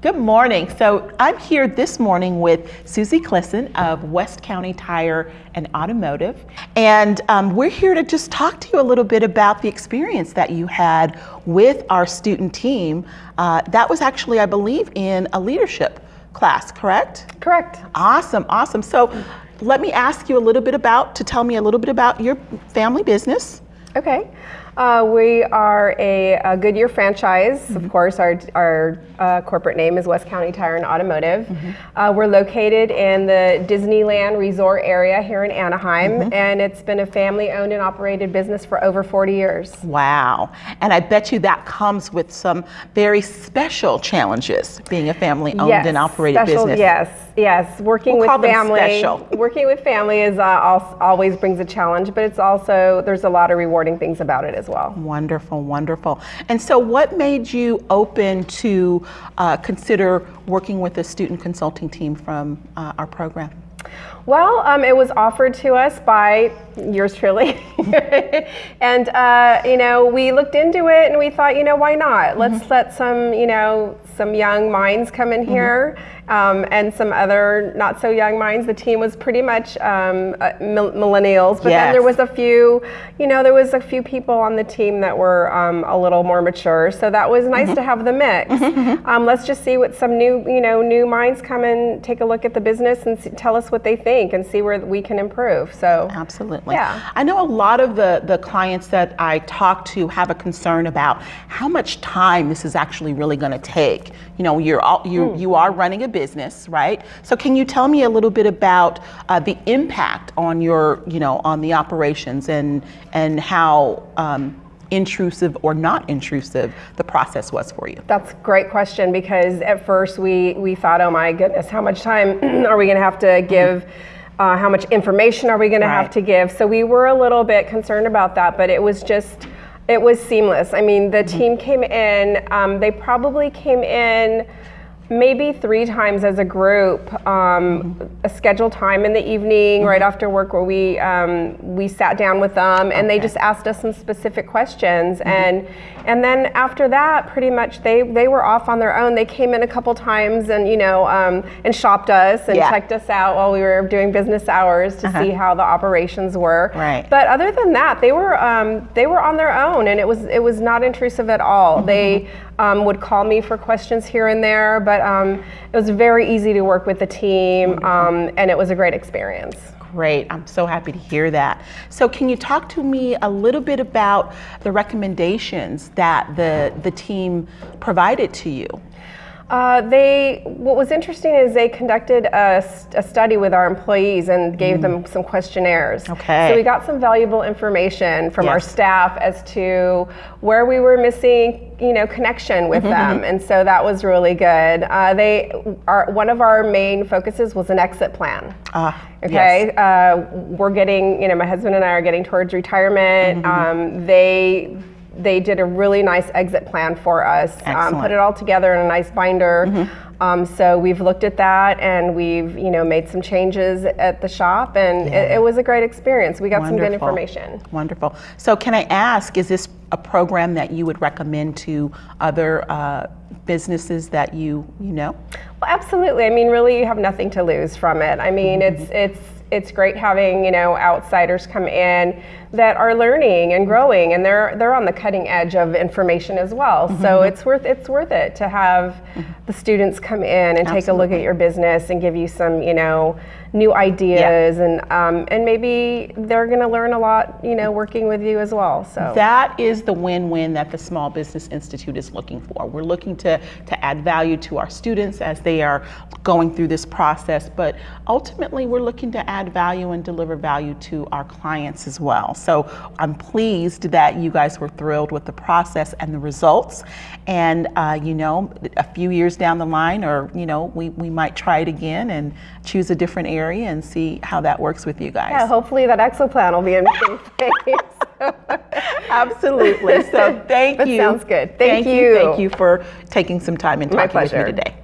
Good morning. So I'm here this morning with Susie Clisson of West County Tire and Automotive. And um, we're here to just talk to you a little bit about the experience that you had with our student team. Uh, that was actually, I believe, in a leadership class, correct? Correct. Awesome, awesome. So let me ask you a little bit about, to tell me a little bit about your family business. Okay. Uh, we are a, a Goodyear franchise. Mm-hmm. Of course, our, our uh, corporate name is West County Tire and Automotive. Mm-hmm. Uh, we're located in the Disneyland Resort area here in Anaheim, mm-hmm. and it's been a family owned and operated business for over 40 years. Wow. And I bet you that comes with some very special challenges being a family owned yes, and operated special, business. Yes, yes. Working we'll with family. Working with family is uh, always brings a challenge, but it's also, there's a lot of rewarding things about it as well. Wonderful, wonderful. And so, what made you open to uh, consider working with a student consulting team from uh, our program? Well, um, it was offered to us by yours truly, and uh, you know we looked into it and we thought, you know, why not? Let's mm-hmm. let some you know some young minds come in mm-hmm. here um, and some other not so young minds. The team was pretty much um, uh, millennials, but yes. then there was a few, you know, there was a few people on the team that were um, a little more mature. So that was nice mm-hmm. to have the mix. Mm-hmm, mm-hmm. Um, let's just see what some new, you know, new minds come and take a look at the business and see, tell us what they think and see where we can improve. So absolutely, yeah. I know a lot of the the clients that I talk to have a concern about how much time this is actually really going to take. You know, you're all, you mm. you are running a business, right? So can you tell me a little bit about uh, the impact on your, you know, on the operations and and how um, intrusive or not intrusive the process was for you? That's a great question because at first we we thought, oh my goodness, how much time are we going to have to give? Uh, how much information are we going right. to have to give? So we were a little bit concerned about that, but it was just, it was seamless. I mean, the mm-hmm. team came in, um, they probably came in maybe three times as a group, um, a scheduled time in the evening, mm-hmm. right after work, where we um, we sat down with them and okay. they just asked us some specific questions, mm-hmm. and and then after that, pretty much they they were off on their own. They came in a couple times and you know um, and shopped us and yeah. checked us out while we were doing business hours to uh-huh. see how the operations were. Right. But other than that, they were um, they were on their own, and it was it was not intrusive at all. Mm-hmm. They um, would call me for questions here and there, but um, it was very easy to work with the team, um, and it was a great experience. Great, I'm so happy to hear that. So, can you talk to me a little bit about the recommendations that the the team provided to you? Uh, they, what was interesting is they conducted a, a study with our employees and gave mm. them some questionnaires. Okay. So we got some valuable information from yes. our staff as to where we were missing, you know, connection with mm-hmm. them, mm-hmm. and so that was really good. Uh, they, are, one of our main focuses was an exit plan. Ah. Okay, yes. uh, we're getting, you know, my husband and I are getting towards retirement. Mm-hmm. Um, they they did a really nice exit plan for us. Um, put it all together in a nice binder. Mm-hmm. Um, so we've looked at that and we've you know made some changes at the shop and yeah. it, it, was a great experience. We got Wonderful. some good information. Wonderful. So can I ask, is this a program that you would recommend to other uh, businesses that you you know? Well, absolutely. I mean, really, you have nothing to lose from it. I mean, mm-hmm. it's it's it's great having you know outsiders come in that are learning and growing and they're they're on the cutting edge of information as well mm-hmm. so it's worth it's worth it to have mm-hmm. the students come in and Absolutely. take a look at your business and give you some you know new ideas yeah. and um, and maybe they're going to learn a lot you know working with you as well so that is the win-win that the small business institute is looking for we're looking to to add value to our students as they are going through this process but ultimately we're looking to add value and deliver value to our clients as well so i'm pleased that you guys were thrilled with the process and the results and uh, you know a few years down the line or you know we, we might try it again and choose a different area and see how that works with you guys. Yeah, hopefully that exit plan will be in place. Absolutely. So thank that you. Sounds good. Thank, thank you. you. Thank you for taking some time and talking with me today.